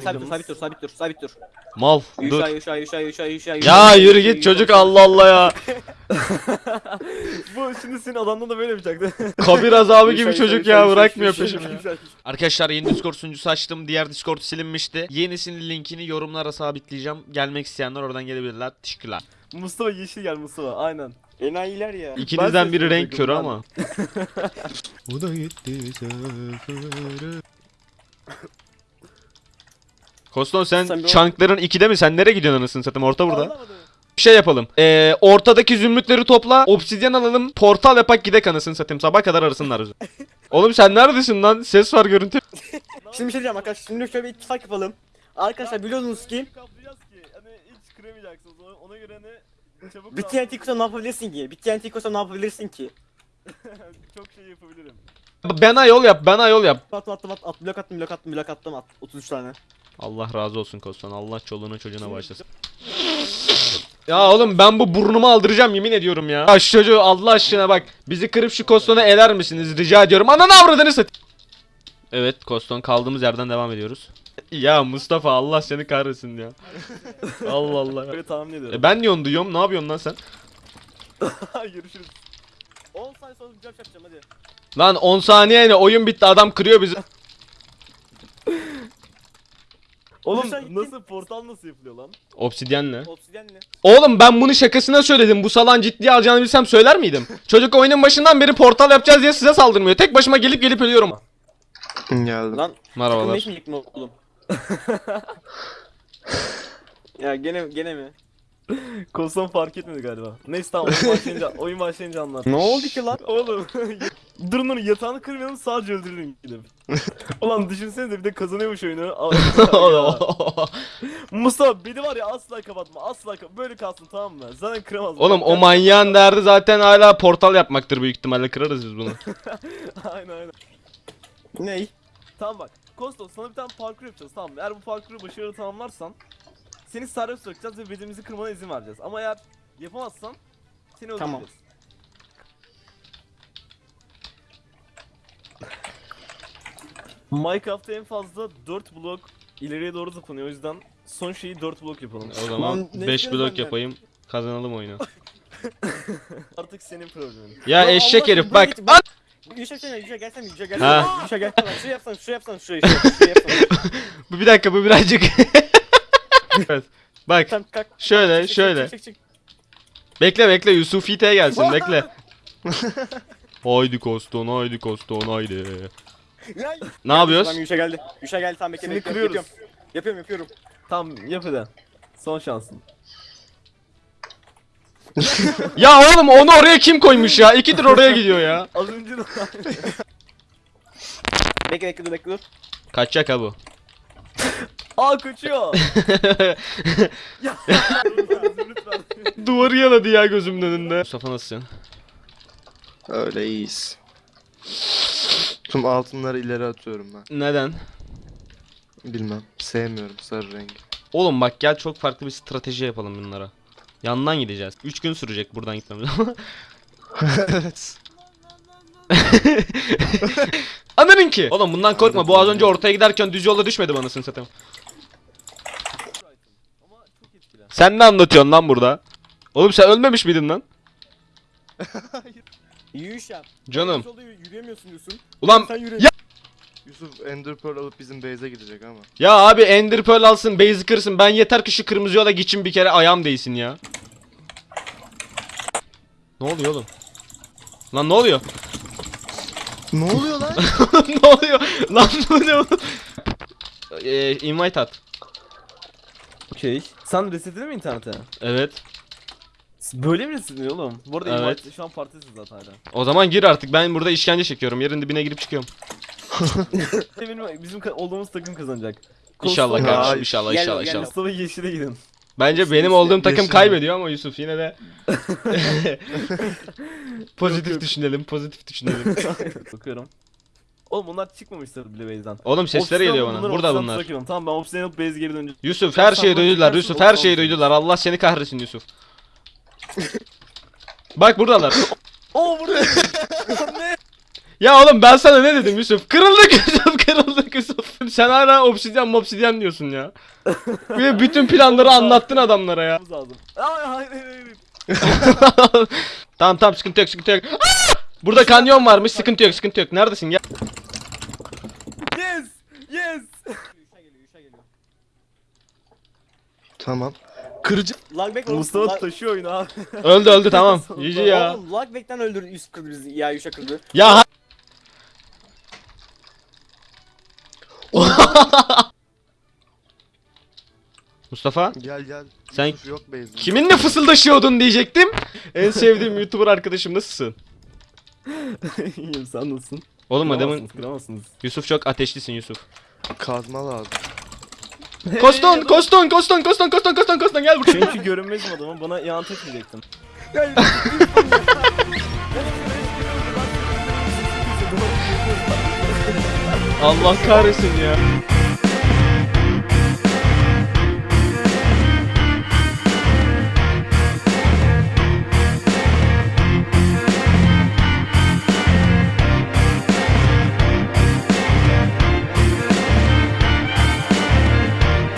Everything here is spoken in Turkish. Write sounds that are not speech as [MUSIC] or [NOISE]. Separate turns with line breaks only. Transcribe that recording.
Sabit dur, sabit dur, sabit dur, sabit dur.
Mal dur.
Yuşa, yuşa, yuşa, yuşa, yuşa.
Ya yürü git çocuk Allah Allah ya. [LAUGHS]
Bu şimdi senin adamdan da böyle yapacaktı. [LAUGHS]
Kabir azabı gibi
Yuşa,
çocuk
yuşa,
ya
yuşa,
bırakmıyor peşimi. Arkadaşlar yeni Discord sunucusu açtım. Diğer Discord silinmişti. Yenisinin linkini yorumlara sabitleyeceğim. Gelmek isteyenler oradan gelebilirler. Teşekkürler.
Mustafa yeşil gel Mustafa aynen.
Enayiler ya.
İkinizden biri renk körü ama. [LAUGHS] Bu da gitti sefere. Koston sen,
Sen
çankların ikide mi? Sen nereye gidiyorsun anasını satayım? Orta burada.
Anlamadım.
Bir şey yapalım. Ee, ortadaki zümrütleri topla. Obsidyen alalım. Portal yapak gidek anasını satayım. Sabah kadar arasınlar bizi. [LAUGHS] Oğlum sen neredesin lan? Ses var görüntü. [LAUGHS]
Şimdi bir şey diyeceğim arkadaşlar. Şimdi şöyle bir ittifak yapalım. Arkadaşlar biliyorsunuz ki
hani hiç kıramayacaksınız ona, ona göre hani çabuk
bir TNT kursa ne yapabilirsin ki? Bir TNT kursa ne yapabilirsin ki? [LAUGHS]
çok şey yapabilirim.
Bana yol yap. Bana yol yap.
Attım attım attım at blok attım blok attım blok attım at 33 tane.
Allah razı olsun Koston. Allah çoluğuna çocuğuna başlasın. Ya oğlum ben bu burnumu aldıracağım yemin ediyorum ya. Ya şu çocuğu Allah aşkına bak. Bizi kırıp şu Koston'a eler misiniz rica ediyorum. Ananı avradını sat. Evet Koston kaldığımız yerden devam ediyoruz. Ya Mustafa Allah seni kahretsin ya. [LAUGHS] Allah Allah.
Böyle tahmin ediyorum.
E ben niye onu duyuyorum? Ne yapıyorsun lan sen? [LAUGHS]
Görüşürüz.
10 saniye sonra bir yapacağım hadi.
Lan 10 saniye ne? Oyun bitti adam kırıyor bizi. [LAUGHS]
Oğlum nasıl portal nasıl yapılıyor lan?
Obsidyenle.
Obsidyenle.
Oğlum ben bunu şakasına söyledim. Bu salan ciddiye alacağını bilsem söyler miydim? [LAUGHS] Çocuk oyunun başından beri portal yapacağız diye size saldırmıyor. Tek başıma gelip gelip ölüyorum.
Geldim.
Lan
Merhabalar.
ne mi oğlum? [LAUGHS] ya gene gene mi?
Koston fark etmedi galiba. Neyse tamam oyun başlayınca, oyun başlayınca anlat.
Ne oldu ki lan?
Oğlum durun durun yatağını kırmayalım sadece öldürürüm gidip. [LAUGHS] Ulan düşünsenize bir de kazanıyormuş oyunu. [LAUGHS] Mustafa beni var ya asla kapatma asla kap böyle kalsın tamam mı? Zaten kıramaz.
Oğlum o manyağın derdi zaten hala portal yapmaktır büyük ihtimalle kırarız biz bunu. [LAUGHS]
aynen aynen.
Ney?
Tamam bak. Kosto sana bir tane parkur yapacağız tamam mı? Eğer bu parkuru başarılı tamamlarsan seni serbest bırakacağız ve bedenimizi kırmana izin vereceğiz. Ama eğer yapamazsan seni öldüreceğiz.
Tamam.
Minecraft'ta en fazla 4 blok ileriye doğru zıplanıyor o yüzden son şeyi 4 blok yapalım.
O zaman
Lan ne
5
istiyorsun
blok
benden?
yapayım. Kazanalım oyunu. [LAUGHS]
Artık senin problemin.
Ya
Lan
eşek
Allah
herif bak.
git, bak. Yuşa gelsene Yuşa gelsene Yuşa gelsene.
Ha.
Yuşa gelsene. Şu yapsana şu yapsana şu yapsana şu [LAUGHS] yapsana.
Bu bir dakika bu birazcık. [LAUGHS] evet. Bak
Tamam kalk.
şöyle
Çık, çık,
şöyle.
çık, çık, çık.
Bekle bekle Yusufite gelsin bekle. haydi Koston haydi Koston haydi.
Ya, [LAUGHS]
Ne yapıyoruz?
Tamam Yuşa geldi. Yuşa geldi tamam bekle
Şimdi
bekle.
kırıyoruz.
Yapıyorum. Yapıyorum yapıyorum.
Tamam yap hadi. Son şansın. [LAUGHS]
Ya oğlum onu oraya kim koymuş ya? İkidir oraya gidiyor ya. [LAUGHS]
Az önce de...
Bekle bekle dur bekle dur.
Kaçacak ha bu.
Aa kaçıyor. ya.
Duvarı yaladı ya gözümün önünde. Mustafa nasılsın?
Öyle iyiyiz. Tüm altınları ileri atıyorum ben.
Neden?
Bilmem. Sevmiyorum sarı rengi.
Oğlum bak gel çok farklı bir strateji yapalım bunlara. Yandan gideceğiz. 3 gün sürecek buradan gitmemiz ama.
evet. [LAUGHS]
Anladın ki. Oğlum bundan korkma. Bu az önce ortaya giderken düz yolda düşmedi bana satayım. Sen ne anlatıyorsun lan burada? Oğlum sen ölmemiş miydin lan? [LAUGHS]
Yuşa.
Canım.
Yolda yürü- yürüyemiyorsun diyorsun.
Ulan
Sen yürü.
Ya-
Yusuf Ender Pearl alıp bizim base'e gidecek ama.
ya abi Ender Pearl alsın, base'i kırsın. Ben yeter ki şu kırmızı yola geçin bir kere ayağım değsin ya. Ne oluyor oğlum? Lan ne oluyor?
ne oluyor lan? [LAUGHS]
ne oluyor? Lan ne oğlum? Ee, invite at.
Okey. Sen resetledin mi internete?
Evet.
Böyle mi resetleniyor oğlum? Bu arada
Evet.
şu an partisin zaten hala.
O zaman gir artık. Ben burada işkence çekiyorum. Yerin dibine girip çıkıyorum. [LAUGHS]
Benim, bizim ka- olduğumuz takım kazanacak. [LAUGHS]
İnşallah
Kosta-
kardeşim.
Ay,
İnşallah
gel,
inşallah
gel.
inşallah.
Mustafa yeşile gidin.
Bence benim olduğum takım
Yeşil.
kaybediyor ama Yusuf yine de [LAUGHS] pozitif
Yok,
düşünelim, pozitif düşünelim.
Bakıyorum. Oğlum bunlar çıkmamışlar bile base'den.
Oğlum sesleri
Obsidian
geliyor bana. Burada
obsidian
bunlar.
bırakıyorum. Tamam ben obsidian alıp base geri döneceğim.
Yusuf her şeyi
Sen
duydular. Yusuf her şeyi duydular. Allah seni kahretsin Yusuf. Bak buradalar. [LAUGHS]
Oo burada. [LAUGHS] ne?
Ya oğlum ben sana ne dedim Yusuf? Kırıldık Yusuf [LAUGHS] kırıldık Yusuf. Sen hala obsidyen obsidyen diyorsun ya. Ve bütün planları anlattın adamlara ya.
Lazım. Hayır hayır hayır.
tamam tamam sıkıntı yok sıkıntı yok. Aa! Burada kanyon varmış sıkıntı yok sıkıntı yok. Neredesin ya?
Yes! Yes!
Tamam. Kırıcı.
Lagback oğlum.
Mustafa
lag-
taşıyor oyunu abi.
Öldü öldü [LAUGHS] tamam. GG ya.
Oğlum Lagback'ten öldürdü Yusuf kırdı bizi. Ya Yuşa kırdı.
Ya ha- [LAUGHS] Mustafa
Gel gel.
Sen-
Yusuf yok base'de.
kiminle fısıldaşıyordun diyecektim. En sevdiğim YouTuber arkadaşım nasılsın? [LAUGHS]
İyiyim sen nasılsın?
Oğlum adamın
Kıramazsınız, kıramazsınız.
Yusuf çok ateşlisin Yusuf.
Kazma lazım.
Koston, [LAUGHS] Koston, Koston, Koston, Koston, Koston, Koston gel buraya.
Çünkü görünmezim adamım bana ihanet etmeyecektin. [LAUGHS]
Allah kahretsin ya.